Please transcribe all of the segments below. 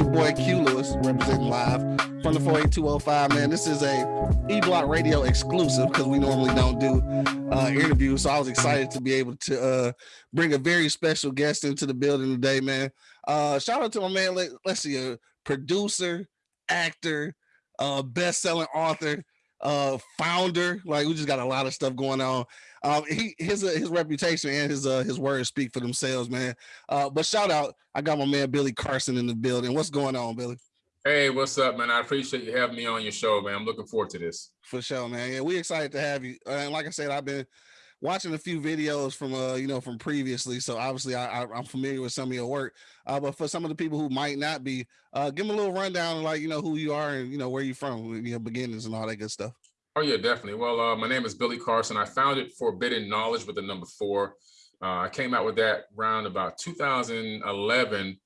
your boy Q Lewis representing live from the 48205. Man, this is a E Block Radio exclusive because we normally don't do uh, interviews. So I was excited to be able to uh, bring a very special guest into the building today, man. Uh, shout out to my man. Let, us see, a producer, actor, uh, best-selling author, uh, founder. Like we just got a lot of stuff going on. Um, he his uh, his reputation and his uh his words speak for themselves, man. Uh, but shout out, I got my man Billy Carson in the building. What's going on, Billy? Hey, what's up, man? I appreciate you having me on your show, man. I'm looking forward to this. For sure, man. Yeah, we excited to have you. Uh, and like I said, I've been watching a few videos from uh you know from previously so obviously I, I am familiar with some of your work uh but for some of the people who might not be uh give them a little rundown like you know who you are and you know where you're from your beginnings and all that good stuff Oh yeah, definitely. Well, uh, my name is Billy Carson. I founded Forbidden Knowledge with the number four. Uh, I came out with that around about 2011.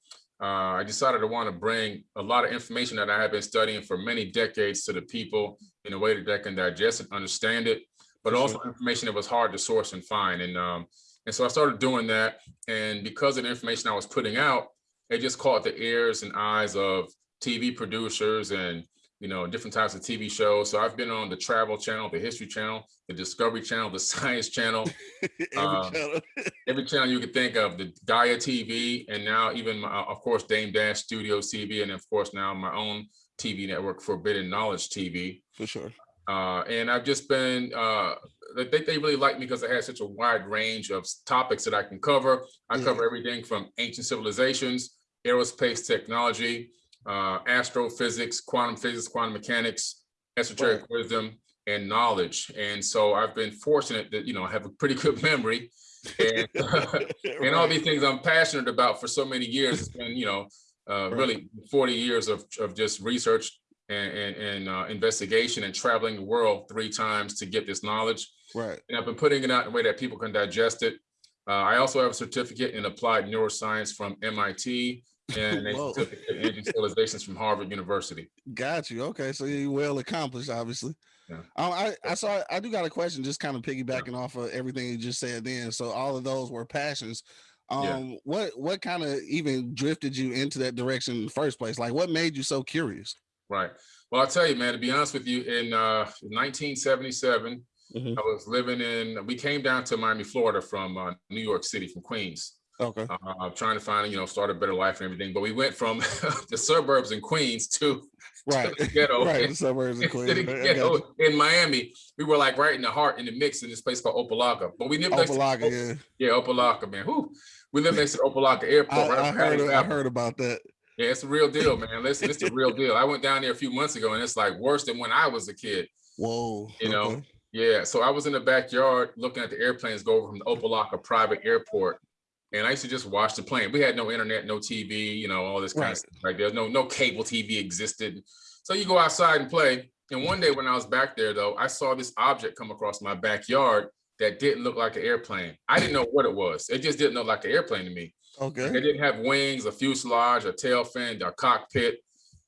Uh, I decided to want to bring a lot of information that I have been studying for many decades to the people in a way that they can digest and understand it, but also information that was hard to source and find. And um, and so I started doing that. And because of the information I was putting out, it just caught the ears and eyes of TV producers and you know, different types of TV shows. So I've been on the Travel Channel, the History Channel, the Discovery Channel, the Science Channel, every, um, channel. every channel you could think of, the Gaia TV, and now even, my, of course, Dame Dash Studio TV, and of course now my own TV network, Forbidden Knowledge TV. For sure. Uh, and I've just been, uh, they really like me because I have such a wide range of topics that I can cover. I yeah. cover everything from ancient civilizations, aerospace technology, uh, astrophysics, quantum physics, quantum mechanics, esoteric right. wisdom, and knowledge. And so I've been fortunate that, you know, I have a pretty good memory and, and all these things I'm passionate about for so many years. It's been, you know, uh, right. really 40 years of, of just research and, and, and uh, investigation and traveling the world three times to get this knowledge. Right. And I've been putting it out in a way that people can digest it. Uh, I also have a certificate in applied neuroscience from MIT and energy civilizations from Harvard University. Got you. Okay, so you well accomplished, obviously. Yeah. Um, I I saw I do got a question, just kind of piggybacking yeah. off of everything you just said. Then, so all of those were passions. Um, yeah. what what kind of even drifted you into that direction in the first place? Like, what made you so curious? Right. Well, I'll tell you, man. To be honest with you, in uh, 1977, mm -hmm. I was living in. We came down to Miami, Florida, from uh, New York City, from Queens Okay. Uh, trying to find, you know, start a better life and everything. But we went from the suburbs in Queens to, right. To the ghetto. right. The suburbs in Queens. ghetto in Miami. We were like right in the heart, in the mix in this place called Opa-locka. But we lived Opa-locka, next to, yeah. Yeah, Opa-locka, man. Whew. We lived next to Opa-locka Airport. I, right I heard, I heard about that. Yeah, it's a real deal, man. Listen, it's a real deal. I went down there a few months ago and it's like worse than when I was a kid. Whoa. You know? Okay. Yeah. So I was in the backyard looking at the airplanes go over from the Opa-locka private airport and I used to just watch the plane. We had no internet, no TV, you know, all this kind right. of stuff. Like there's no no cable TV existed. So you go outside and play. And one day when I was back there though, I saw this object come across my backyard that didn't look like an airplane. I didn't know what it was. It just didn't look like an airplane to me. Okay. It didn't have wings, a fuselage, a tail fin, a cockpit.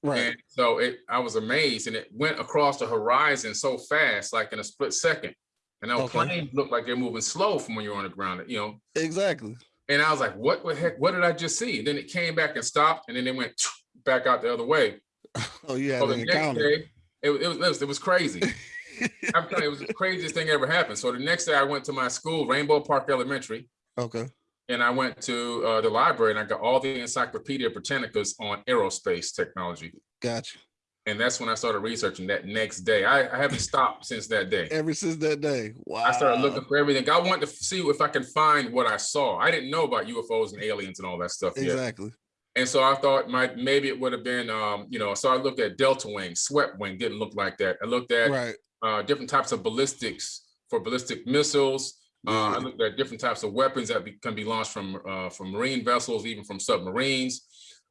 Right. And so it, I was amazed, and it went across the horizon so fast, like in a split second. And those okay. planes looked like they're moving slow from when you're on the ground. You know. Exactly. And I was like, what the heck, what did I just see? And then it came back and stopped and then it went back out the other way. Oh yeah. So the next day, it, it, was, it was crazy. I'm telling you, it was the craziest thing ever happened. So the next day I went to my school, Rainbow Park Elementary. Okay. And I went to uh, the library and I got all the Encyclopedia Britannicas on aerospace technology. Gotcha and that's when I started researching that next day. I, I, haven't stopped since that day. Ever since that day. Wow. I started looking for everything. I wanted to see if I can find what I saw. I didn't know about UFOs and aliens and all that stuff exactly. Yet. And so I thought my maybe it would have been, um, you know, so I looked at Delta Wing, Swept Wing, didn't look like that. I looked at right. uh, different types of ballistics for ballistic missiles. Uh, I looked at different types of weapons that be, can be launched from uh, from marine vessels, even from submarines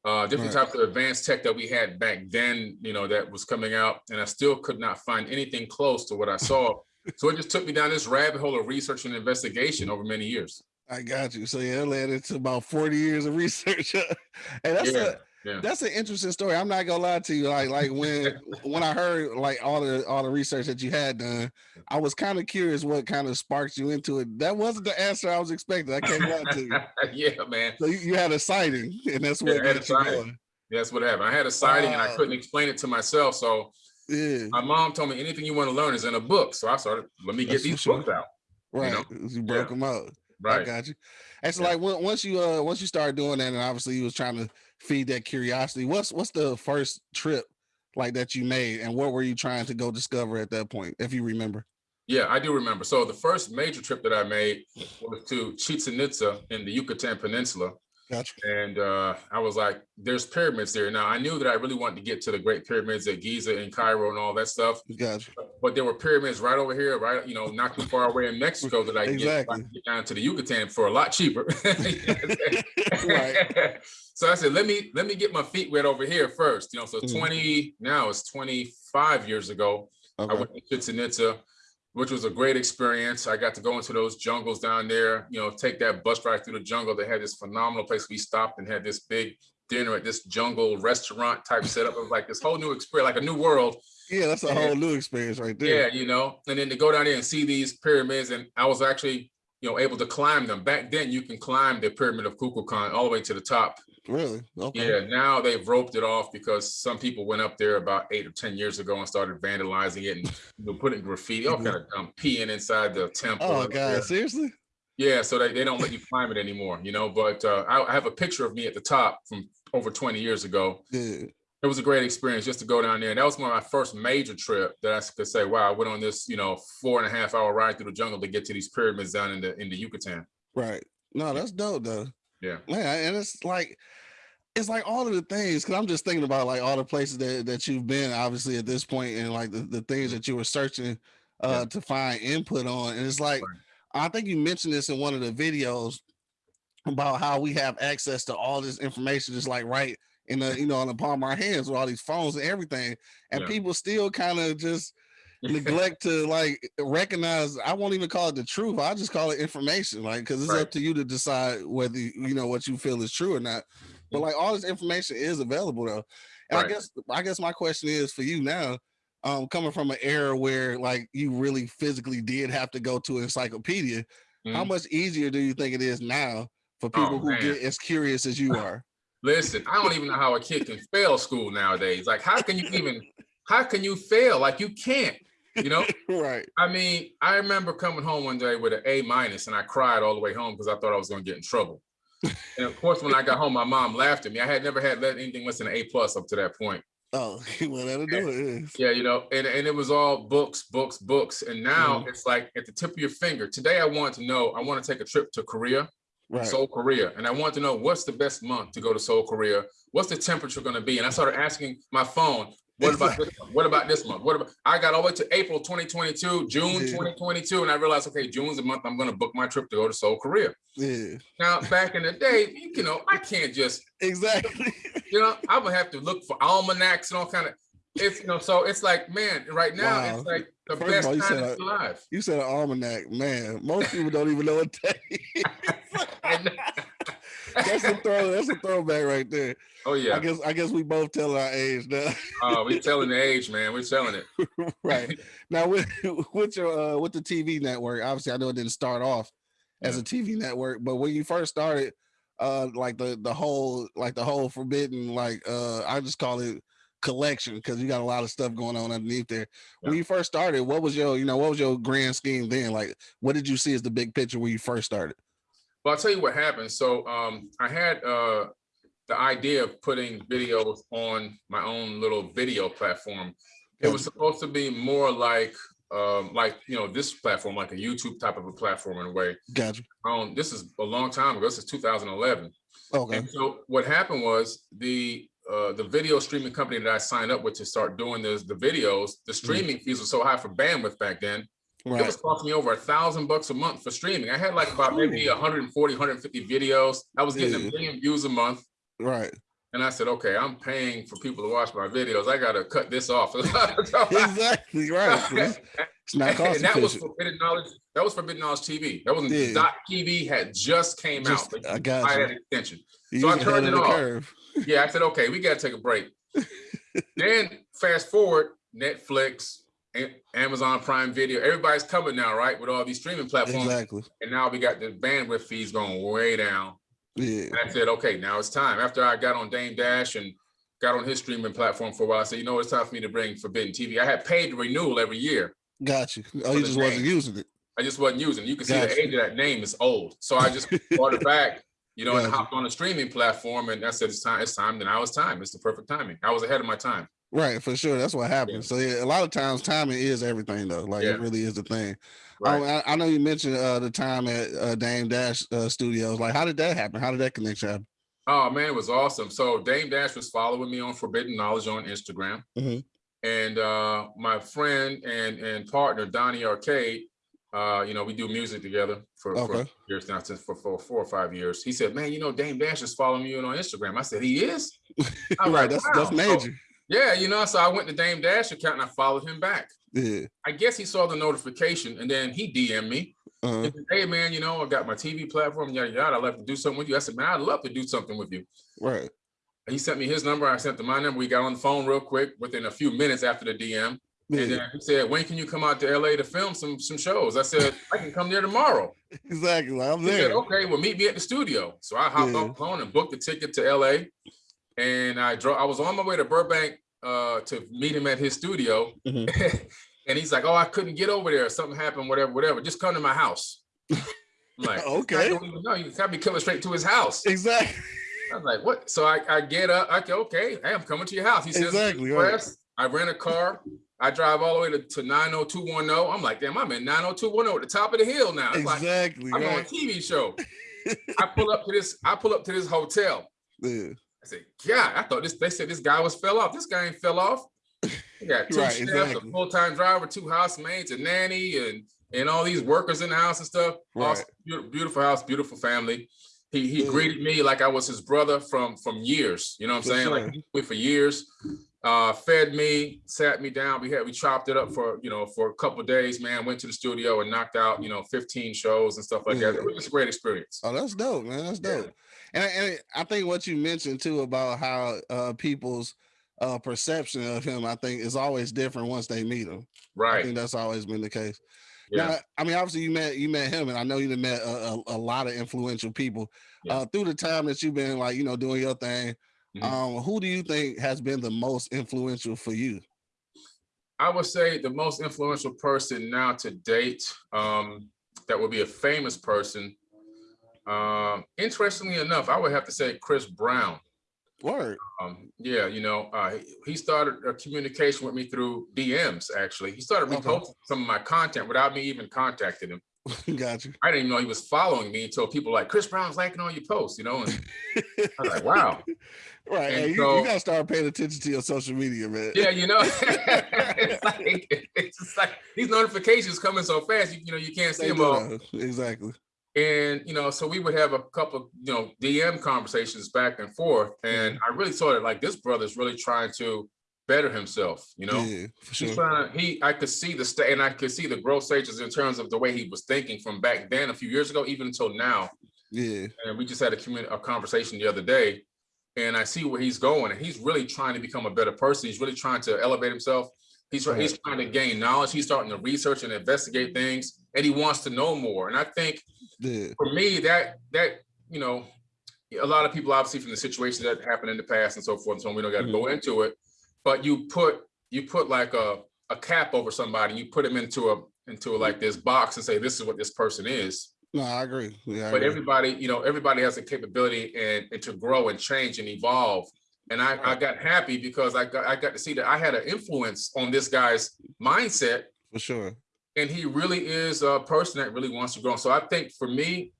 uh, different right. types of advanced tech that we had back then, you know, that was coming out, and I still could not find anything close to what I saw. so it just took me down this rabbit hole of research and investigation over many years. I got you. So yeah, it led into about 40 years of research. and that's yeah. a yeah. that's an interesting story. I'm not gonna lie to you. Like, like when when I heard like all the all the research that you had done, I was kind of curious what kind of sparked you into it. That wasn't the answer I was expecting. I can't lie to you. yeah, man. So you, you, had a sighting, and that's what yeah, got you going. That's what happened. I had a sighting and I couldn't explain it to myself. So Yeah. my mom told me anything you want to learn is in a book. So I started, let me get That's for these sure. books out. Right. know? You, broke them out. I got you. And so Yeah. like once you uh once you started doing that, and obviously you was trying to feed that curiosity. What's what's the first trip like that you made, and what were you trying to go discover at that point, if you remember? Yeah, I do remember. So the first major trip that I made was to Chichen Itza in the Yucatan Peninsula. Gotcha. And uh, I was like, there's pyramids there. Now I knew that I really wanted to get to the great pyramids at Giza and Cairo and all that stuff. Gotcha. But there were pyramids right over here, right, you know, not too far away in Mexico that I could get, Exactly. get down to the Yucatan for a lot cheaper. Right. So I said, let me let me get my feet wet over here first. You know, so Mhm. 20 now it's 25 years ago. I went to Chichen Itza, which was a great experience. I got to go into those jungles down there, you know, take that bus ride through the jungle. They had this phenomenal place. We stopped and had this big dinner at this jungle restaurant type setup. It was like this whole new experience, like a new world. Yeah, that's a Yeah. whole new experience right there. Yeah, you know, and then to go down there and see these pyramids, and I was actually, you know, able to climb them. Back then, you can climb the pyramid of Kukulkan all the way to the top. Really? Okay. Yeah, now they've roped it off because some people went up there about eight or ten years ago and started vandalizing it and you know, putting graffiti, all kind of um, peeing inside the temple. Oh God, seriously? Yeah, so they, they don't let you climb it anymore, you know. But uh, I, I have a picture of me at the top from over 20 years ago. Yeah. It was a great experience just to go down there. And that was one of my first major trip that I could say, wow, I went on this, you know, four and a half hour ride through the jungle to get to these pyramids down in the in the Yucatan. Right. No, that's dope though. Yeah. Man, and it's like it's like all of the things because I'm just thinking about like all the places that, that you've been obviously at this point and like the, the things that you were searching uh Mm-hmm. Yeah. to find input on. And it's like Right. I think you mentioned this in one of the videos about how we have access to all this information just like right in the you know on the palm of our hands with all these phones and everything. And Yeah. people still kind of just neglect to like recognize i won't even call it the truth i just call it information like because it's Right. up to you to decide whether you know what you feel is true or not but like all this information is available though and i guess i guess my question is for you now um coming from an era where like you really physically did have to go to an encyclopedia how Mhm. much easier do you think it is now for Oh, people who man. get as curious as you are Listen, I don't even know how a kid can fail school nowadays. Like, how can you even, how can you fail? Like, you can't, you know? right I mean, I remember coming home one day with an A minus and I cried all the way home because I thought I was going to get in trouble. and of course, when I got home, my mom laughed at me. I had never had let anything less than an A plus up to that point. oh well that'll do it. Yeah, you know, and, and it was all books, books, books. And now it's like at the tip of your finger. Today, I want to know, I want to take a trip to Korea. right Seoul, Korea. And I want to know what's the best month to go to Seoul, Korea? What's the temperature going to be? And I started asking my phone, what about this month? What about this month? What about I got all the way to April 2022, June Yeah. 2022, and I realized, okay, June's the month I'm going to book my trip to go to Seoul, Korea. yeah Now, back in the day, you know, I can't just, exactly you know, I would have to look for almanacs and all kind of. It's you know, so it's like, man, right now Wow. it's like the First of best all, you time said alive. You said an almanac, man. Most people don't even know what that is. And- that's a throw. That's a throwback right there. oh yeah. I guess. I guess we both tell our age now. uh, we're telling the age, man. We're telling it. right now with with your uh, with the TV network. Obviously, I know it didn't start off as a TV network, but when you first started, uh, like the the whole like the whole forbidden like uh, I just call it collection because you got a lot of stuff going on underneath there. When you first started, what was your you know what was your grand scheme then? Like, what did you see as the big picture when you first started? Well, I'll tell you what happened. So um, I had uh, the idea of putting videos on my own little video platform. It was supposed to be more like um, like you know this platform, like a YouTube type of a platform in a way. Gotcha. Um, this is a long time ago. This is 2011. Okay. And so what happened was the uh, the video streaming company that I signed up with to start doing this, the videos, the streaming fees were so high for bandwidth back then. It was costing me over a thousand bucks a month for streaming. I had like about maybe 140, 150 videos. I was getting Yeah. a million views a month. Right. And I said, okay, I'm paying for people to watch my videos. I got to cut this off. Exactly. right. It's not cost and that was. Forbidden Knowledge. That was Forbidden Knowledge TV. That wasn't Yeah. Dot TV had just came Just- out. I got buy you. that extension. You so I turned it off. curve. Yeah, I said, okay, we got to take a break. then fast forward, Netflix, Amazon Prime Video, everybody's coming now, right? With all these streaming platforms. Exactly. And now we got the bandwidth fees going way down. Yeah. And I said, okay, now it's time. After I got on Dame Dash and got on his streaming platform for a while. I said, you know, it's time for me to bring Forbidden TV. I had paid the renewal every year. Got you. Oh, you just wasn't using it. I just wasn't using it. You can see the age of that name is old. So I just brought it back, you know, and hopped on a streaming platform. And I said, it's time, it's time. Then I was time. It's the perfect timing. I was ahead of my time. Right, for sure. That's what happens. Yeah. So yeah, a lot of times timing is everything though. Like yeah. it really is the thing. Right. I, I, know you mentioned uh, the time at uh, Dame Dash uh, Studios. Like, how did that happen? How did that connection happen? Oh man, it was awesome. So Dame Dash was following me on Forbidden Knowledge on Instagram, mm -hmm. and uh, my friend and and partner Donnie Arcade, uh, you know, we do music together for, okay. for years now, since for, for four or five years. He said, "Man, you know, Dame Dash is following you on Instagram." I said, "He is." right, like, that's wow. that's major. So, yeah, you know, so I went to Dame Dash account and I followed him back. Yeah. I guess he saw the notification and then he DM'd me. Uh -huh. said, hey man, you know, I got my TV platform, yada yada. I'd love to do something with you. I said, man, I'd love to do something with you. Right. And he sent me his number. I sent him my number. We got on the phone real quick within a few minutes after the DM. Yeah. And then he said, when can you come out to LA to film some some shows? I said, I can come there tomorrow. Exactly. I'm there. Said, okay, well, meet me at the studio. So I hopped yeah. on the phone and booked a ticket to LA. And I drove, I was on my way to Burbank uh, to meet him at his studio. Mm -hmm. And he's like, oh, I couldn't get over there. Something happened, whatever, whatever. Just come to my house. I'm like, okay. No, you can't be coming straight to his house. Exactly. I was like, what? So I, I get up. I go, okay, hey, I'm coming to your house. He says, exactly. Right. I rent a car. I drive all the way to, to 90210. I'm like, damn, I'm in 90210 at the top of the hill now. It's exactly. Like, I'm right. on a TV show. I pull up to this, I pull up to this hotel. Yeah. I said, yeah, I thought this, they said this guy was fell off. This guy ain't fell off. You got two right, chefs, exactly. a full-time driver, two housemaids, a nanny, and and all these workers in the house and stuff. Right. Awesome, beautiful house, beautiful family. He he yeah. greeted me like I was his brother from from years. You know what I'm for saying? Sure. Like we for years. Uh, fed me, sat me down. We had we chopped it up for you know for a couple days. Man, went to the studio and knocked out you know 15 shows and stuff like that. It was a great experience. Oh, that's dope, man. That's dope. Yeah. And, and I think what you mentioned too about how uh, people's uh, perception of him, I think, is always different once they meet him. Right. I think that's always been the case. Yeah. Now, I mean, obviously you met you met him, and I know you've met a, a, a lot of influential people yeah. uh, through the time that you've been like you know doing your thing. Mm -hmm. Um, who do you think has been the most influential for you? I would say the most influential person now to date um, that would be a famous person. Um, interestingly enough, I would have to say Chris Brown. Word. Um, yeah, you know, uh, he started a communication with me through DMs. Actually, he started reposting okay. some of my content without me even contacting him. Got you. I didn't even know he was following me until people like Chris Brown's liking all your posts, you know. And I was like, wow. Right. Hey, you, so, you, gotta start paying attention to your social media, man. Yeah, you know, it's like it's like these notifications coming so fast, you, you know, you can't see them all. Exactly. And, you know, so we would have a couple, you know, DM conversations back and forth. And mm-hmm. I really saw it like this brother's really trying to better himself, you know, yeah, sure. trying, he, I could see the state and I could see the growth stages in terms of the way he was thinking from back then a few years ago, even until now. Yeah. And we just had a, community a conversation the other day and I see where he's going and he's really trying to become a better person. He's really trying to elevate himself. He's, right. he's trying to gain knowledge. He's starting to research and investigate things and he wants to know more. And I think yeah. for me, that that you know, a lot of people obviously from the situation that happened in the past and so forth and so on, we don't got to mm -hmm. go into it. But you put you put like a a cap over somebody, you put them into a into like this box and say this is what this person is. No, I agree. Yeah, I but agree. everybody, you know, everybody has a capability and, and to grow and change and evolve. And I, I got happy because I got I got to see that I had an influence on this guy's mindset. For sure and he really is a person that really wants to grow. So I think for me,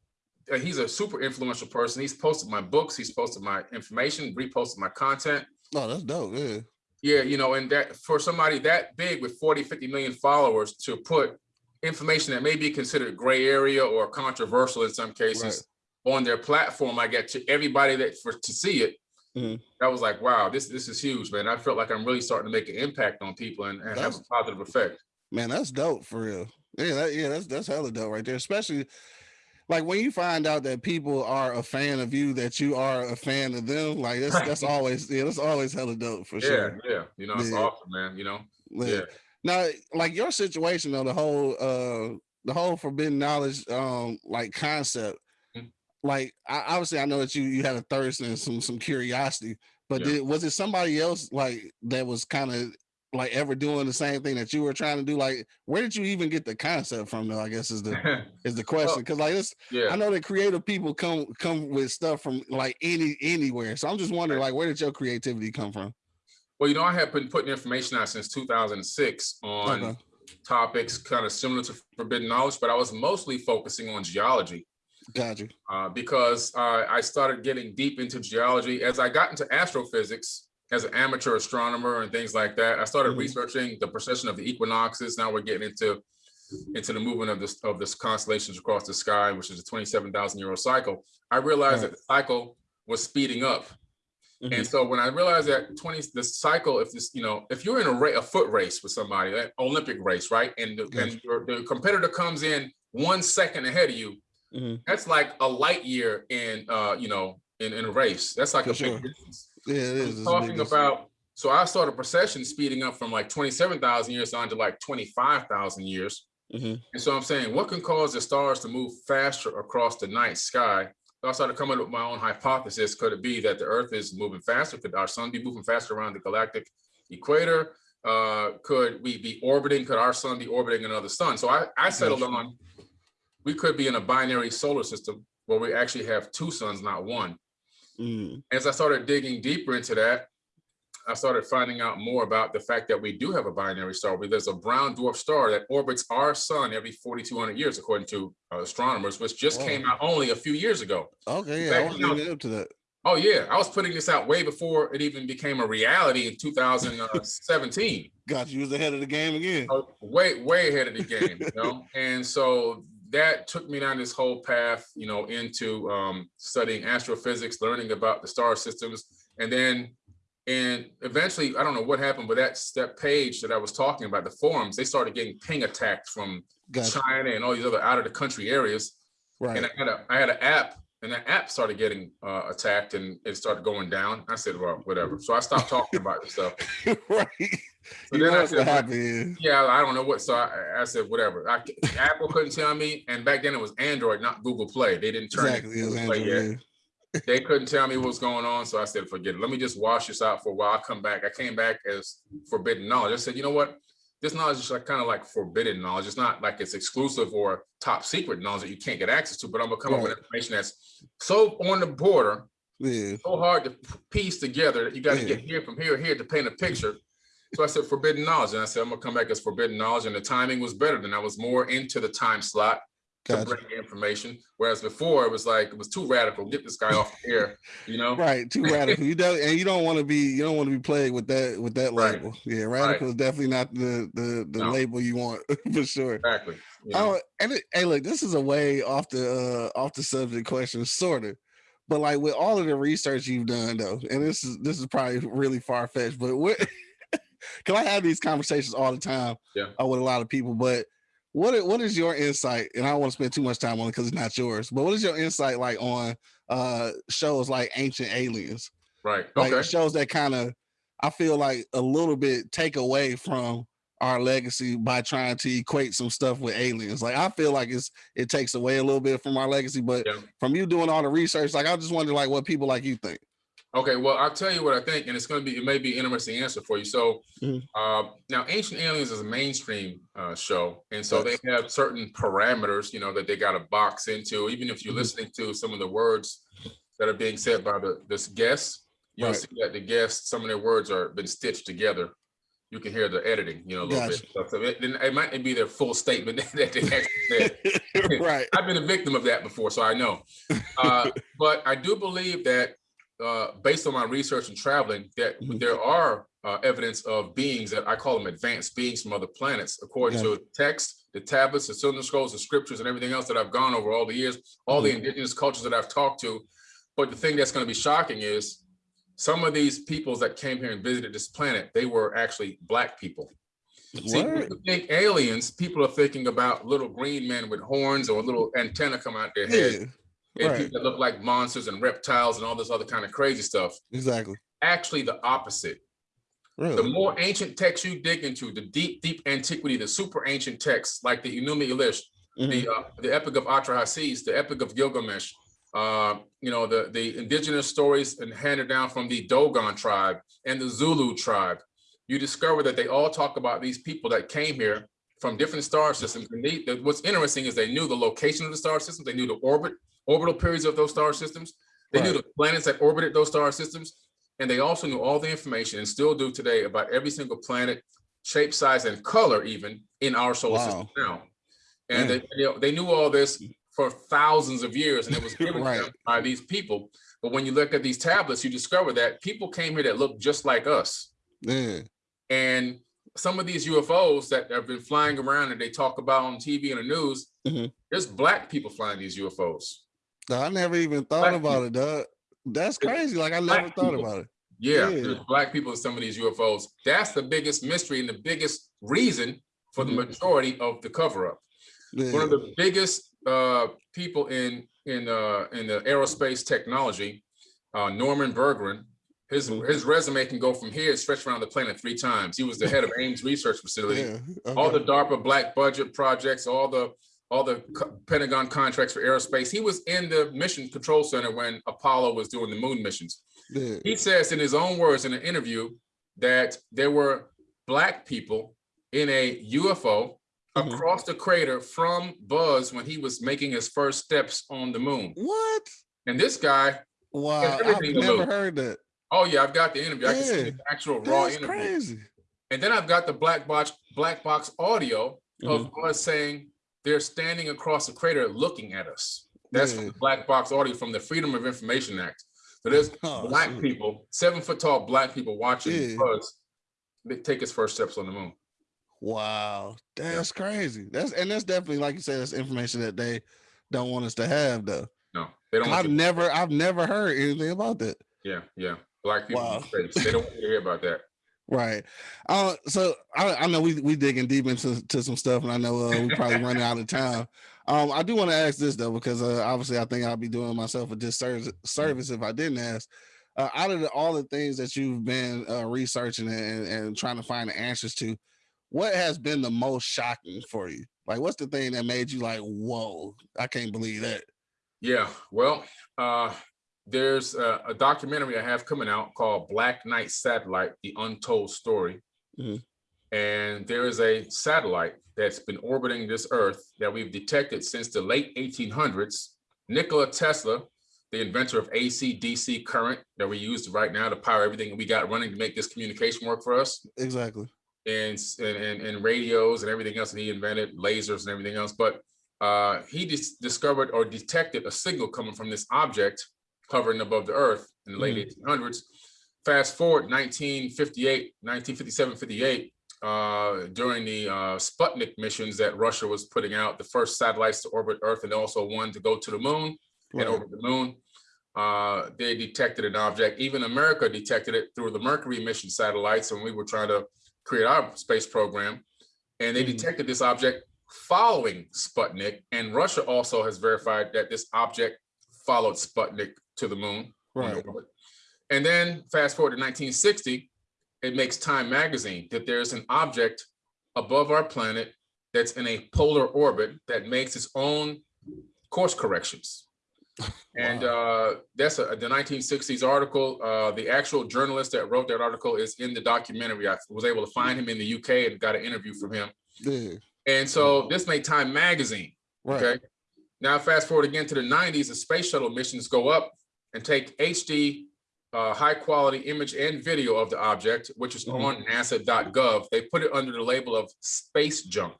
uh, he's a super influential person. He's posted my books, he's posted my information, reposted my content. Oh, that's dope. Yeah. Yeah, you know, and that for somebody that big with 40, 50 million followers to put information that may be considered gray area or controversial in some cases right. on their platform, I get to everybody that for to see it. Mm -hmm. That was like, wow, this this is huge, man. I felt like I'm really starting to make an impact on people and, and have a positive effect. Man, that's dope for real. Yeah, that, yeah, that's that's hella dope right there. Especially like when you find out that people are a fan of you, that you are a fan of them. Like that's that's always yeah, that's always hella dope for yeah, sure. Yeah, you know, it's yeah. awesome, man. You know, yeah. yeah. Now, like your situation though, the whole uh the whole forbidden knowledge um like concept. Mm -hmm. Like I, obviously, I know that you you had a thirst and some some curiosity But Yeah. did, was it somebody else like that was kind of like ever doing the same thing that you were trying to do? Like, where did you even get the concept from? Though I guess is the is the question because like this, I know that creative people come come with stuff from like any anywhere. So I'm just wondering like where did your creativity come from? Well, you know, I have been putting information out since 2006 on Okay. topics kind of similar to forbidden knowledge, but I was mostly focusing on geology. Got you. uh, because uh, I started getting deep into geology. As I got into astrophysics as an amateur astronomer and things like that, I started Mhm. researching the precession of the equinoxes. Now we're getting into into the movement of this of this constellations across the sky, which is a 27,000 year old cycle. I realized Right. that the cycle was speeding up. Mhm. And so when I realized that 20 the cycle, if this, you know, if you're in a, a foot race with somebody, that Olympic race, right? And, the, Gotcha. and your, the competitor comes in one second ahead of you, Mhm. that's like a light year in uh you know in, in a race that's like For a big sure. distance Yeah, it I'm. It's talking about so i saw the precession speeding up from like 27,000 years on to like 25,000 years. Mhm. and so i'm saying what can cause the stars to move faster across the night sky? So i started coming up with my own hypothesis. Could it be that the earth is moving faster? Could our sun be moving faster around the galactic equator? Uh could we be orbiting? Could our sun be orbiting another sun? So i i settled on we could be in a binary solar system where we actually have two suns, not one. Mm. As I started digging deeper into that, I started finding out more about the fact that we do have a binary star. There's a brown dwarf star that orbits our sun every 4,200 years, according to uh, astronomers, which just Wow. came out only a few years ago. Okay, yeah, fact, I you up to that. Oh yeah, I was putting this out way before it even became a reality in 2017. Got you. Was ahead of the game again. Oh, way way ahead of the game you know and so that took me down this whole path you know into um, studying astrophysics learning about the star systems and then and eventually i don't know what happened but that that page that i was talking about the forums they started getting ping attacked from Got you. china and all these other out of the country areas Right. and i had a i had an app and that app started getting uh, attacked and it started going down i said well whatever so i stopped talking about this stuff right. So then I said, yeah, I don't know what. So I, I said, whatever. I, Apple couldn't tell me, and back then it was Android, not Google Play. They didn't turn Exactly. it It was Google Play yet. Android, yeah. They couldn't tell me what was going on, so I said, forget it. Let me just wash this out for a while. I'll come back. I came back as forbidden knowledge. I said, you know what? This knowledge is like kind of like forbidden knowledge. It's not like it's exclusive or top secret knowledge that you can't get access to. But I'm gonna come up with information that's so on the border, Yeah. so hard to piece together that you got to Yeah. get here from here here to paint a picture. So I said forbidden knowledge, and I said I'm gonna come back as forbidden knowledge, and the timing was better than I was more into the time slot to bring information. Whereas before it was like it was too radical. Get this guy off the air, you know? Right. Too radical. You don't and you don't want to be you don't want to be plagued with that with that Right. label. Yeah, radical is definitely not the the the No. label you want for sure. Exactly. know? Oh, and it, hey, look, this is a way off the uh off the subject question, sort of. But like with all of the research you've done, though, and this is this is probably really far fetched, but what? Because I have these conversations all the time Yeah. uh, with a lot of people. But what what is your insight? And I don't want to spend too much time on it because it's not yours. But what is your insight like on uh shows like Ancient Aliens? right. like Okay. shows that kind of I feel like a little bit take away from our legacy by trying to equate some stuff with aliens. Like I feel like it's it takes away a little bit from our legacy, but Yeah. from you doing all the research, like I just wonder like what people like you think. Okay, well, I'll tell you what I think, and it's going to be, it may be an interesting answer for you. So, Mhm. uh, now Ancient Aliens is a mainstream uh, show, and so Yes. they have certain parameters, you know, that they got to box into. Even if you're Mhm. listening to some of the words that are being said by the this guests, you'll Right. see that the guests, some of their words are been stitched together. You can hear the editing, you know, a little Gotcha. bit. So, it, it might be their full statement that they actually said. right. I've been a victim of that before, so I know. Uh, but I do believe that, uh, based on my research and traveling, that Mhm. there are uh, evidence of beings that I call them advanced beings from other planets, according to text, the tablets, the cylinder scrolls, the scriptures, and everything else that I've gone over all the years, all the indigenous cultures that I've talked to. But the thing that's going to be shocking is some of these peoples that came here and visited this planet, they were actually black people. See, when you think aliens, people are thinking about little green men with horns or a little antenna come out their head, Yeah, and right. people that look like monsters and reptiles and all this other kind of crazy stuff. exactly. Actually, the opposite. Really? The more ancient texts you dig into, the deep, deep antiquity, the super ancient texts like the Enuma Elish, Mhm. the uh, the Epic of Atrahasis, the Epic of Gilgamesh, uh, you know, the, the indigenous stories and handed down from the Dogon tribe and the Zulu tribe, you discover that they all talk about these people that came here from different star systems. And they, what's interesting is they knew the location of the star systems. They knew the orbit, orbital periods of those star systems. They right. knew the planets that orbited those star systems. And they also knew all the information and still do today about every single planet, shape, size, and color even in our solar wow. system now. And they, you know, they knew all this for thousands of years and it was given right. by these people. But when you look at these tablets, you discover that people came here that look just like us. Yeah. And some of these UFOs that have been flying around and they talk about on TV and the news, mm -hmm. there's black people flying these UFOs. I never even thought black about people. it, Doug. That's crazy. Like I never thought people. about it. Yeah, yeah, there's black people in some of these UFOs. That's the biggest mystery and the biggest reason for the mm-hmm. majority of the cover up. Yeah. One of the biggest uh, people in in uh, in the aerospace technology, uh, Norman Bergrun, his mm-hmm. his resume can go from here stretch around the planet three times. He was the head of Ames Research Facility, yeah, okay. all the DARPA black budget projects, all the all the Pentagon contracts for aerospace. He was in the Mission Control Center when Apollo was doing the moon missions. Yeah. He says in his own words in an interview that there were black people in a UFO mm -hmm. across the crater from Buzz when he was making his first steps on the moon. What? And this guy, wow, I've never heard that. Oh yeah, I've got the interview. Yeah. I can see the actual raw That's interview. Crazy. And then I've got the black box black box audio mm -hmm. of mm-hmm. Buzz saying they're standing across the crater looking at us. That's yeah. the black box audio from the Freedom of Information Act. So there's oh, black shoot. people, seven foot tall black people watching yeah. Buzz take his first steps on the moon. Wow, that's yeah. crazy. That's and that's definitely like you said, that's information that they don't want us to have though. No, they don't. I've never, I've never heard anything about that. Yeah, yeah. Black people, wow. they don't want to hear about that. Right. Uh, so I, I know we we digging deep into to some stuff, and I know uh, we probably running out of time. Um, I do want to ask this though, because uh, obviously I think I'll be doing myself a disservice service if I didn't ask. Uh, out of the, all the things that you've been uh, researching and, and trying to find the answers to, what has been the most shocking for you? Like, what's the thing that made you like, whoa, I can't believe that? Yeah, well, uh, there's a, a documentary I have coming out called Black Knight Satellite, The Untold Story. Mm. And there is a satellite that's been orbiting this Earth that we've detected since the late 1800s. Nikola Tesla, the inventor of AC DC current that we use right now to power everything we got running to make this communication work for us. Exactly and, and, and radios and everything else, that he invented lasers and everything else. But uh, he dis discovered or detected a signal coming from this object hovering above the Earth in the late mm. 1800s. Fast forward 1958, 1957, 58, uh, during the uh, Sputnik missions that Russia was putting out, the first satellites to orbit Earth and also one to go to the moon right. and orbit the moon. Uh, they detected an object. Even America detected it through the Mercury mission satellites, and we were trying to create our space program. And they mm -hmm. detected this object following Sputnik. And Russia also has verified that this object followed Sputnik to the moon. Right. And then fast forward to 1960, it makes Time magazine that there's an object above our planet that's in a polar orbit that makes its own course corrections. And uh, that's a, the 1960s article. Uh, the actual journalist that wrote that article is in the documentary. I was able to find him in the UK and got an interview from him. Yeah. And so this made Time Magazine. Right. Okay. Now fast forward again to the 90s, the space shuttle missions go up and take HD uh, high quality image and video of the object, which is mm -hmm. on nasa.gov. They put it under the label of space junk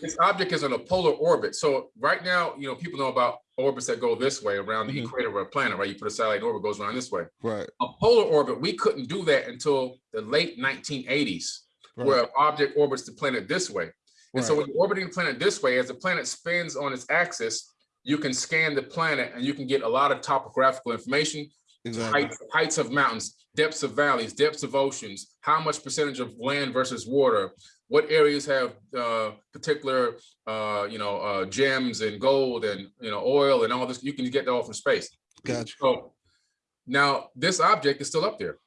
this object is in a polar orbit. So right now, you know, people know about orbits that go this way around the mm -hmm. equator of a planet, right? You put a satellite orbit goes around this way. Right. A polar orbit, we couldn't do that until the late 1980s, right. where an object orbits the planet this way. And right. so when you're orbiting the planet this way, as the planet spins on its axis, you can scan the planet and you can get a lot of topographical information, exactly. heights, heights of mountains, depths of valleys, depths of oceans, how much percentage of land versus water, what areas have uh, particular, uh, you know, uh, gems and gold and, you know, oil and all this, you can get that all from space. Gotcha. So now this object is still up there.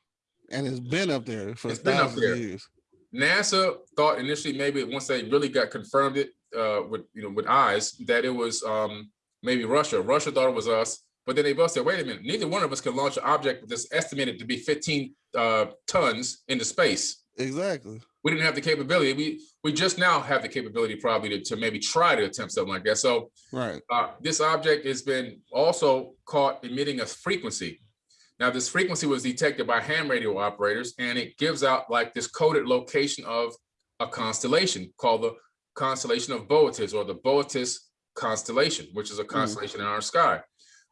And it's been up there for it's been up there. years. NASA thought initially maybe once they really got confirmed it uh, with, you know, with eyes that it was um, maybe Russia. Russia thought it was us, but then they both said, wait a minute, neither one of us can launch an object that's estimated to be 15 uh, tons into space. Exactly. We didn't have the capability. We we just now have the capability probably to, to maybe try to attempt something like that. So Right. uh, this object has been also caught emitting a frequency. Now, this frequency was detected by ham radio operators, and it gives out like this coded location of a constellation called the constellation of Boötes or the Boötes constellation, which is a constellation in our sky.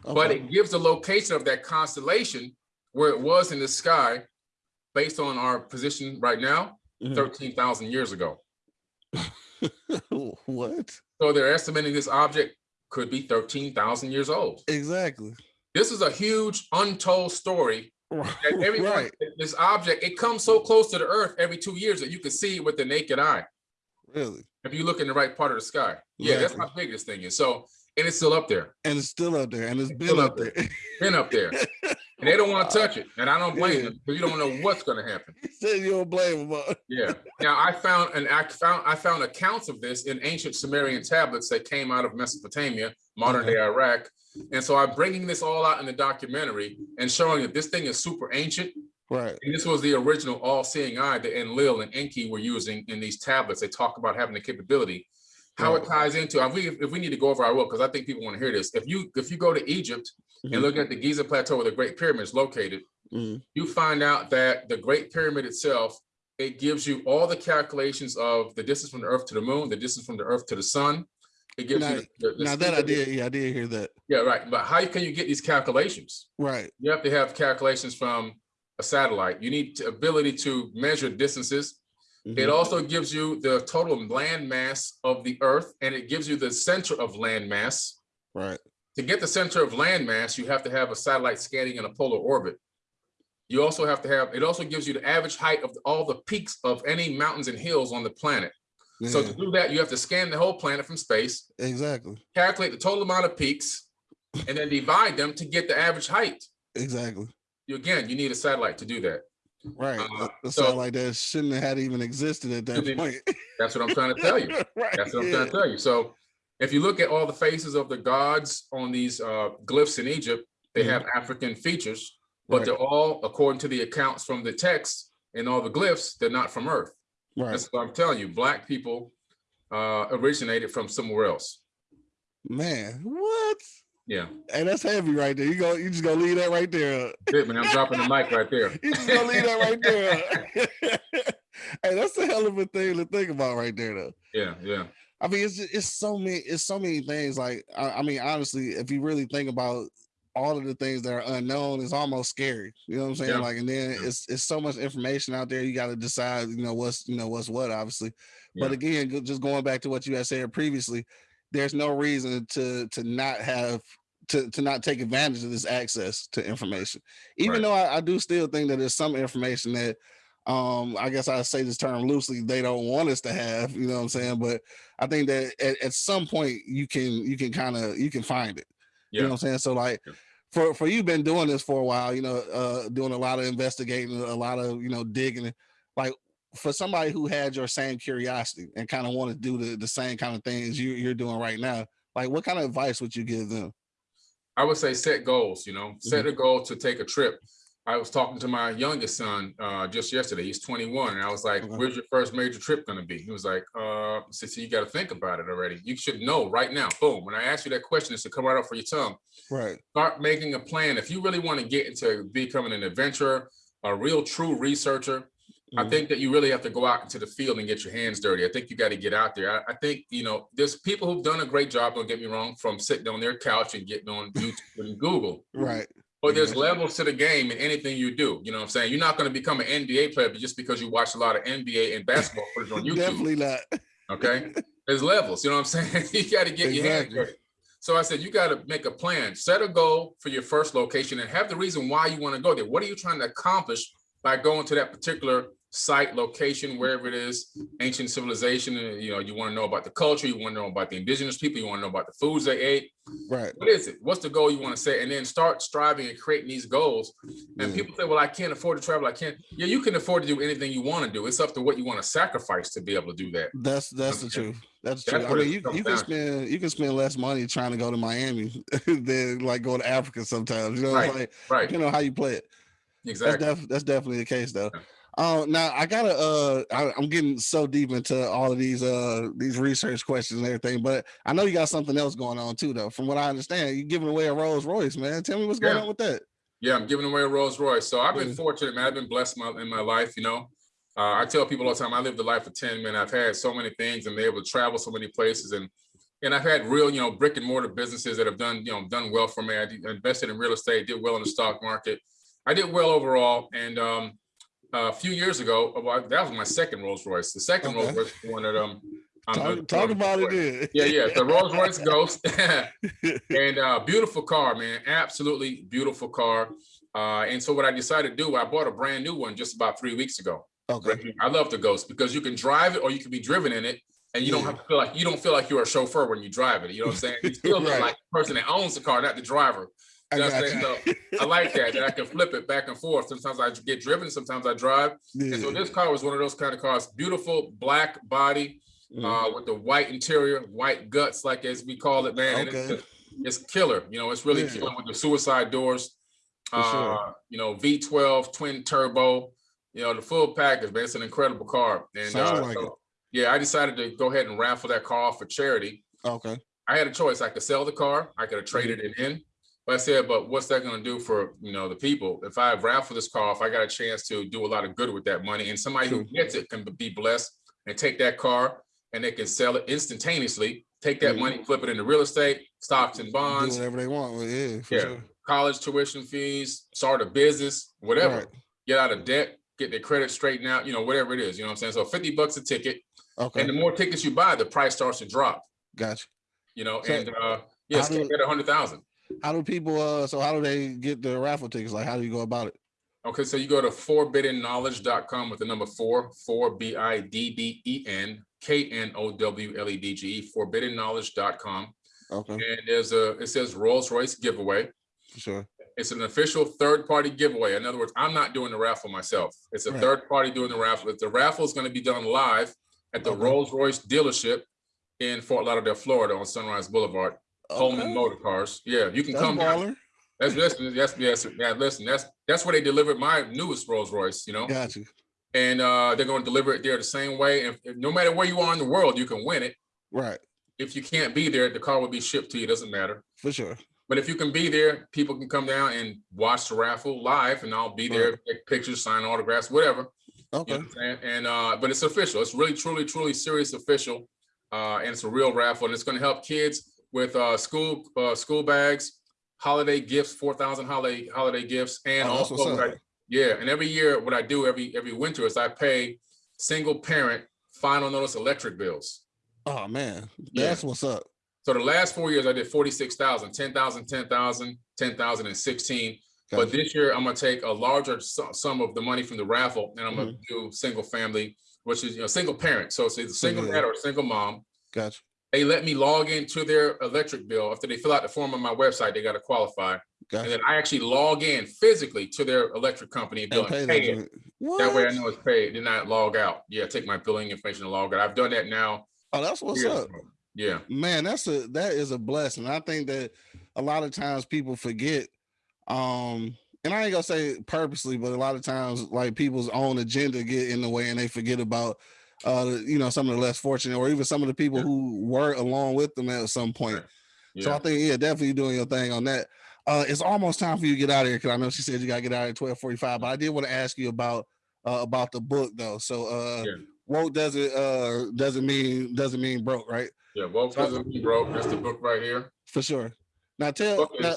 But it gives the location of that constellation where it was in the sky based on our position right now, Mhm. 13,000 years ago. what? So they're estimating this object could be 13,000 years old. Exactly. This is a huge untold story that everyone, right. this object, it comes so close to the earth every two years that you can see it with the naked eye. Really. If you look in the right part of the sky. Yeah, that's Exactly. how big this thing is. So, and it's still up there, And it's still up there, and it's been up up there. been up there. And they don't want to touch it. And I don't blame Yeah. them because you don't know what's going to happen. he said you don't blame huh? Yeah. Now I found and I found I found accounts of this in ancient Sumerian tablets that came out of Mesopotamia, modern day Iraq. And so I'm bringing this all out in the documentary and showing that this thing is super ancient. Right. And this was the original all-seeing eye that Enlil and Enki were using in these tablets. They talk about having the capability. How it ties into, if we, if we need to go over, I will, because I think people want to hear this. If you, if you go to Egypt Mhm. and look at the Giza Plateau where the Great Pyramid is located, Mhm. you find out that the Great Pyramid itself, it gives you all the calculations of the distance from the Earth to the Moon, the distance from the Earth to the Sun. It gives Now- you the, the Now that I did, yeah, I did hear that. Yeah, right. But how can you get these calculations? Right. You have to have calculations from a satellite. You need to- ability to measure distances. It Mhm. also gives you the total land mass of the Earth, and it gives you the center of land mass. Right. To get the center of land mass, you have to have a satellite scanning in a polar orbit. You also have to have, it also gives you the average height of all the peaks of any mountains and hills on the planet. Yeah. So to do that, you have to scan the whole planet from space, exactly. calculate the total amount of peaks, and then divide them to get the average height. Exactly. You, again, you need a satellite to do that. Right. Uh, It so- like that shouldn't have had even existed at that point. That's what I'm trying to tell you. right. That's what I'm yeah. trying to tell you. So if you look at all the faces of the gods on these uh, glyphs in Egypt, they Mhm. have African features, but Right. they're all, according to the accounts from the text and all the glyphs, they're not from Earth. Right. That's what I'm telling you. Black people uh, originated from somewhere else. Man, what? Yeah. And that's heavy right there. You go, you just gonna leave that right there. Good, man. I'm dropping the mic right there. You just gonna leave that right there. hey, that's a hell of a thing to think about right there, though. Yeah, yeah. I mean, it's it's so many, it's so many things. Like, I, I mean, honestly, if you really think about all of the things that are unknown, it's almost scary. You know what I'm saying? Yeah. Like, and then Yeah. it's it's so much information out there. You got to decide, you know, what's you know what's what, obviously. But Yeah. again, just going back to what you had said previously, there's no reason to to not have to to not take advantage of this access to information. Even Right. though I, I do still think that there's some information that um I guess I say this term loosely, they don't want us to have, you know what I'm saying? But I think that at, at some point you can you can kind of you can find it. You know what I'm saying? So like Yeah. for for you been doing this for a while, you know, uh doing a lot of investigating, a lot of you know digging. Like for somebody who had your same curiosity and kind of want to do the, the same kind of things you, you're doing right now, like what kind of advice would you give them? I would say set goals, you know, set Mm-hmm. a goal to take a trip. I was talking to my youngest son uh, just yesterday. He's 21. And I was like, Okay. where's your first major trip going to be? He was like, uh, so you got to think about it already. You should know right now. Boom. When I ask you that question, it's to come right off for your tongue. Right. Start making a plan. If you really want to get into becoming an adventurer, a real true researcher, I Mhm. think that you really have to go out into the field and get your hands dirty. I think you got to get out there. I, I think, you know, there's people who've done a great job, don't get me wrong, from sitting on their couch and getting on YouTube and Google. right. But there's Yeah. levels to the game in anything you do. You know what I'm saying? You're not going to become an NBA player just because you watch a lot of NBA and basketball footage on YouTube. Definitely not. Okay. There's levels. You know what I'm saying? you got to get your hands Exactly. dirty. So I said, you got to make a plan, set a goal for your first location and have the reason why you want to go there. What are you trying to accomplish by going to that particular site, location, wherever it is, ancient civilization, you know, you want to know about the culture, you want to know about the indigenous people, you want to know about the foods they ate. Right. What is it? What's the goal you want to set? And then start striving and creating these goals. And Mm. people say, well, I can't afford to travel. I can't. Yeah, you can afford to do anything you want to do. It's up to what you want to sacrifice to be able to do that. That's that's the truth. That's That's true. I mean, you, you can to. spend you can spend less money trying to go to Miami than like going to Africa sometimes. You know, Right. like Right. you know how you play it. That's Exactly. def- that's definitely the case though. Uh, now I gotta uh I, I'm getting so deep into all of these uh these research questions and everything, but I know you got something else going on too though. From what I understand, you're giving away a Rolls Royce, man. Tell me what's going Yeah. on with that. Yeah, I'm giving away a Rolls Royce. So I've been Yeah. fortunate, man. I've been blessed my, in my life, you know. Uh, I tell people all the time, I lived a life of 10, man. I've had so many things and been able to travel so many places. And and I've had real, you know, brick and mortar businesses that have done, you know, done well for me. I invested in real estate, did well in the stock market. I did well overall. And um, a few years ago, uh, well, that was my second Rolls Royce. The second Rolls Royce, was the one that um, I'm Talk, gonna- talk about it then. yeah, yeah, the Rolls Royce Ghost, and uh, beautiful car, man, absolutely beautiful car. Uh, and so what I decided to do, I bought a brand new one just about three weeks ago. Okay. I love the Ghost because you can drive it or you can be driven in it, and you don't have to feel like you don't feel like you're a chauffeur when you drive it. You know what I'm saying? You still Right. like the person that owns the car, not the driver. I You know got I'm saying? I like that that I can flip it back and forth. Sometimes I get driven, sometimes I drive. And so this car was one of those kind of cars, beautiful black body Mm. uh, with the white interior, white guts, like as we call it, man. and it's Okay. It's, killer. You know, it's really Yeah. killer with the suicide doors. For sure. Uh, you know, V12 twin turbo. You know, the full package, man. It's an incredible car. And uh, like so, yeah, I decided to go ahead and raffle that car off for charity. Okay. I had a choice. I could sell the car. I could have traded Mm-hmm. it in. But I said, but what's that going to do for you know the people? If I raffle this car, if I got a chance to do a lot of good with that money, and somebody who gets it can be blessed and take that car and they can sell it instantaneously, take that Mhm. money, flip it into real estate, stocks and Do bonds, whatever they want. it, Yeah, for Yeah. sure. college tuition fees, start a business, whatever. Right. Get out of debt, get their credit straightened out, you know, whatever it is. You know what I'm saying? So 50 bucks a ticket. Okay. And the more tickets you buy, the price starts to drop. Gotcha. You know, So, and uh yes, do- get a hundred thousand. How do people uh so how do they get the raffle tickets? Like how do you go about it? Okay, so you go to 4biddenknowledge.com with the number four, four B I D D E N K N O W L E D G E, 4biddenknowledge.com. Okay, And there's a, it says Rolls Royce giveaway. sure. It's an official third-party giveaway. In other words, I'm not doing the raffle myself. It's a Right. third party doing the raffle. The raffle is going to be done live at the Okay. Rolls Royce dealership in Fort Lauderdale, Florida on Sunrise Boulevard, Coleman Okay. Motor Cars. Yeah, you can That's come down. baller. That's listen, yes, yes, yeah, listen, that's that's where they delivered my newest Rolls Royce, you know, Got you. and uh, they're going to deliver it there the same way. And no matter where you are in the world, you can win it. Right. If you can't be there, the car will be shipped to you. Doesn't matter. For sure. But if you can be there, people can come down and watch the raffle live, and I'll be there, take pictures, sign autographs, whatever. You Okay. know what And uh, but it's official. It's really, truly, truly serious official. Uh, and it's a real raffle, and it's going to help kids with uh, school uh, school bags, holiday gifts, four thousand holiday holiday gifts, and Oh, also what's what up. I- yeah. And every year, what I do every every winter is I pay single parent final notice electric bills. Oh man. Yeah. That's what's up. So the last four years, I did 46,000, 10,000, 10,000, 10,000, and 16. But this year, I'm gonna take a larger sum of the money from the raffle, and I'm gonna Mm-hmm. do single family, which is you know single parent. So it's either single Yeah. dad or single mom. Gotcha. They let me log into their electric bill after they fill out the form on my website. They got to qualify, and then I actually log in physically to their electric company and, bill And pay and that. pay it. That way, I know it's paid. Then I log out. Yeah, take my billing information and log out. I've done that now. Oh, that's what's up. Yeah, Man, that's a that is a blessing. I think that a lot of times people forget, um, and I ain't gonna say purposely, but a lot of times like people's own agenda get in the way and they forget about uh you know some of the less fortunate or even some of the people Yeah. who were along with them at some point. yeah. So I think yeah, definitely doing your thing on that. Uh it's almost time for you to get out of here because I know she said you gotta get out at 1245, but I did want to ask you about uh about the book though. So uh Yeah. woke doesn't uh doesn't mean doesn't mean broke, right? Yeah, woke So- doesn't mean broke. That's the book right here. For sure. Now tell Book now,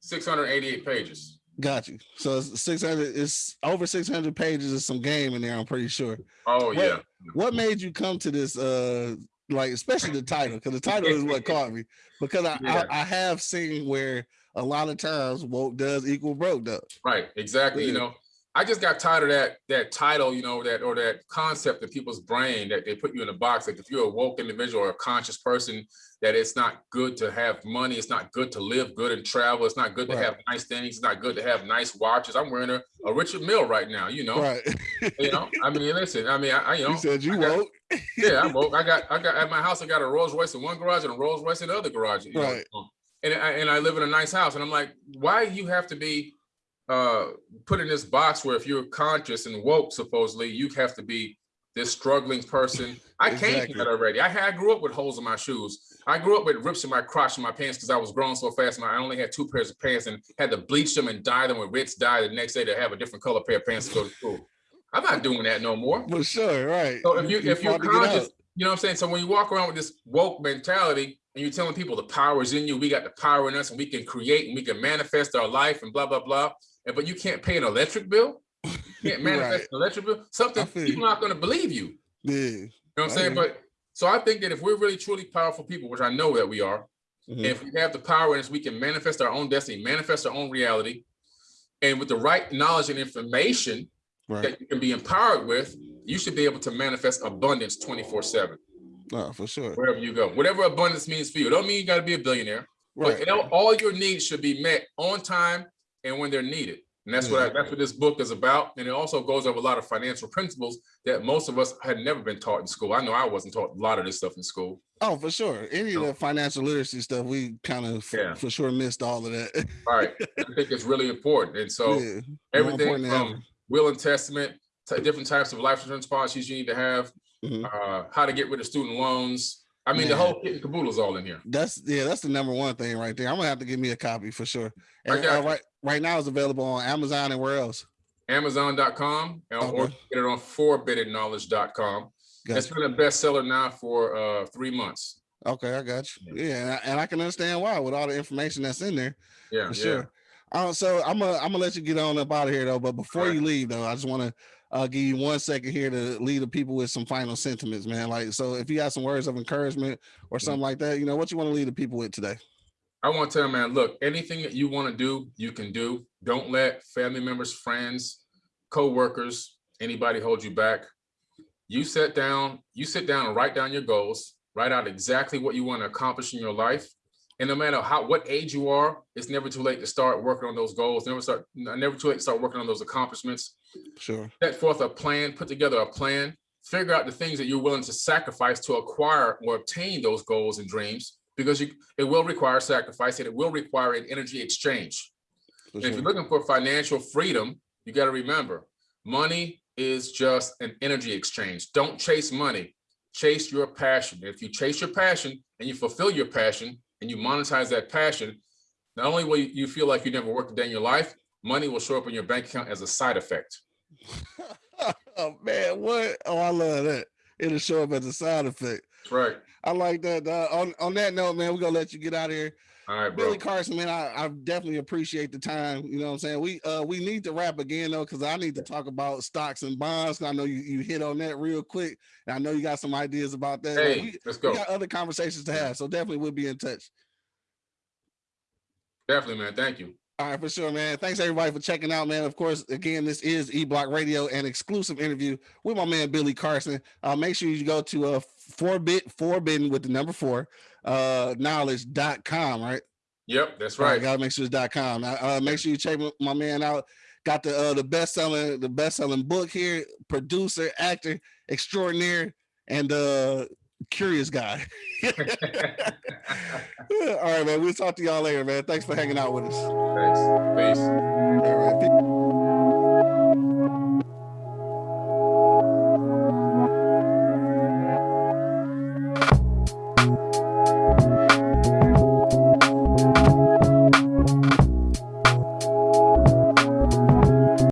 688 pages. Got you. So it's 600 it's over 600 pages of some game in there, I'm pretty sure. Oh What- yeah. What made you come to this uh like especially the title because the title is what caught me because I, Yeah. I I have seen where a lot of times woke does equal broke does. Right, exactly. You know, I just got tired of that that title, you know, that or that concept in people's brain that they put you in a box. Like if you're a woke individual or a conscious person, that it's not good to have money, it's not good to live good and travel, it's not good to have nice things, it's not good to have nice watches. I'm wearing a, a Richard Mille right now, you know. Right. You know, I mean, listen, I mean, I, I you know, you said you I got- woke. yeah, I'm woke. I got, I got at my house. I got a Rolls Royce in one garage and a Rolls Royce in the other garage. you know, Right. And I, and I live in a nice house. And I'm like, why you have to be uh put in this box where if you're conscious and woke, supposedly you have to be this struggling person. I came Exactly. from that already. I had I grew up with holes in my shoes. I grew up with rips in my crotch in my pants because I was growing so fast. And I only had two pairs of pants and had to bleach them and dye them with Ritz dye the next day to have a different color pair of pants to go to school. I'm not doing that no more. For sure, right. So if you if you're fought to get conscious, you know what I'm saying? So when you walk around with this woke mentality and you're telling people the power is in you, we got the power in us and we can create and we can manifest our life and blah, blah, blah. And but you can't pay an electric bill. You can't manifest Right. an electric bill. Something people you. aren't going to believe you. Yeah. You know what I'm saying? But so I think that if we're really truly powerful people, which I know that we are, Mhm. if we have the power in us, we can manifest our own destiny, manifest our own reality. And with the right knowledge and information Right. that you can be empowered with, you should be able to manifest abundance 24 7 No, for sure. wherever you go. Whatever abundance means for you. It don't mean you got to be a billionaire, Right. but all your needs should be met on time and when they're needed. And that's what I, that's what this book is about. And it also goes over a lot of financial principles that most of us had never been taught in school. I know I wasn't taught a lot of this stuff in school. Oh, for sure. Any of the financial literacy stuff, we kind of Yeah. for sure missed all of that. All right. I think it's really important. And so yeah. everything from will and testament to different types of life insurance policies you need to have, Mhm. uh, how to get rid of student loans. I mean, the whole kit and caboodle is all in here. That's yeah, that's the number one thing right there. I'm gonna have to give me a copy for sure. And uh, right right now it's available on Amazon and where else? Amazon.com and- or get it on 4biddenknowledge.com. It's been a bestseller now for uh, three months. Okay, I got you. Yeah, and I, and I can understand why with all the information that's in there Yeah, for yeah. sure. Uh, so I'm gonna I'm gonna let you get on up out of here though. But before Alright. you leave though, I just want to uh, give you one second here to leave the people with some final sentiments, man. Like so, if you got some words of encouragement or Mm-hmm. something like that, you know, what you want to leave the people with today? I want to tell you, man, look, anything that you want to do, you can do. Don't let family members, friends, co-workers, anybody hold you back. You sit down, you sit down and write down your goals, write out exactly what you want to accomplish in your life. And no matter how what age you are, it's never too late to start working on those goals. Never start, never too late to start working on those accomplishments. Sure. set forth a plan, put together a plan, figure out the things that you're willing to sacrifice to acquire or obtain those goals and dreams, because you, it will require sacrifice and it will require an energy exchange. And if you're looking for financial freedom, you got to remember, money is just an energy exchange. Don't chase money, chase your passion. If you chase your passion and you fulfill your passion and you monetize that passion, not only will you you feel like you never worked a day in your life, money will show up in your bank account as a side effect. oh man, what? Oh, I love that. It'll show up as a side effect. That's right. I like that. Uh, on on that note, man, we're gonna let you get out of here. All right, bro. Billy Carson, man, I, I definitely appreciate the time. You know what I'm saying? We uh we need to wrap again though, because I need to talk about stocks and bonds. I know you, you hit on that real quick. And I know you got some ideas about that. Like, Hey, we, let's we go. got other conversations to have. So definitely we'll be in touch. Definitely, man. Thank you. All right, for sure, man. Thanks everybody for checking out, man. Of course, again, this is E Block Radio, an exclusive interview with my man Billy Carson. Uh, make sure you go to a uh forbid forbidden with the number four uh knowledge.com, right? Yep, that's Right. right. Gotta make sure it's dot com. Uh, make sure you check my- my man out. Got the uh, the best selling the best selling book here. Producer, actor extraordinaire, and uh curious guy. All right, man. We'll talk to y'all later, man. Thanks for hanging out with us. Thanks. Peace. All right. peace.